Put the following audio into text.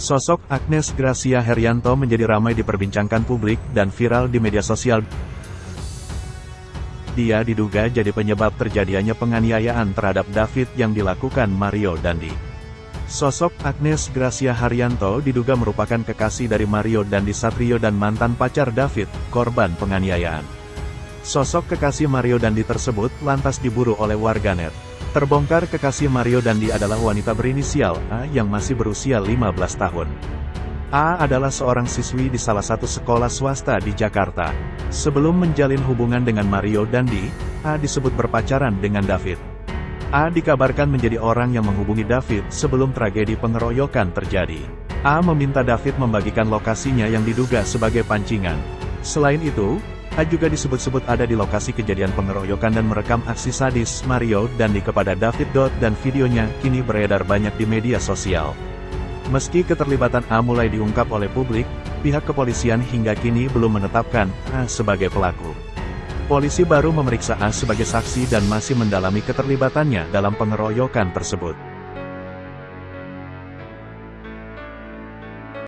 Sosok Agnes Gracia Herianto menjadi ramai diperbincangkan publik dan viral di media sosial. Dia diduga jadi penyebab terjadinya penganiayaan terhadap David yang dilakukan Mario Dandi. Sosok Agnes Gracia Haryanto diduga merupakan kekasih dari Mario Dandi Satrio dan mantan pacar David, korban penganiayaan. Sosok kekasih Mario Dandi tersebut lantas diburu oleh warganet. Terbongkar kekasih Mario Dandi adalah wanita berinisial A yang masih berusia 15 tahun. A adalah seorang siswi di salah satu sekolah swasta di Jakarta. Sebelum menjalin hubungan dengan Mario Dandi, A disebut berpacaran dengan David. A dikabarkan menjadi orang yang menghubungi David sebelum tragedi pengeroyokan terjadi. A meminta David membagikan lokasinya yang diduga sebagai pancingan. Selain itu, A juga disebut-sebut ada di lokasi kejadian pengeroyokan dan merekam aksi sadis Mario Dandi kepada David Dot dan videonya kini beredar banyak di media sosial. Meski keterlibatan A mulai diungkap oleh publik, pihak kepolisian hingga kini belum menetapkan A sebagai pelaku. Polisi baru memeriksa A sebagai saksi dan masih mendalami keterlibatannya dalam pengeroyokan tersebut.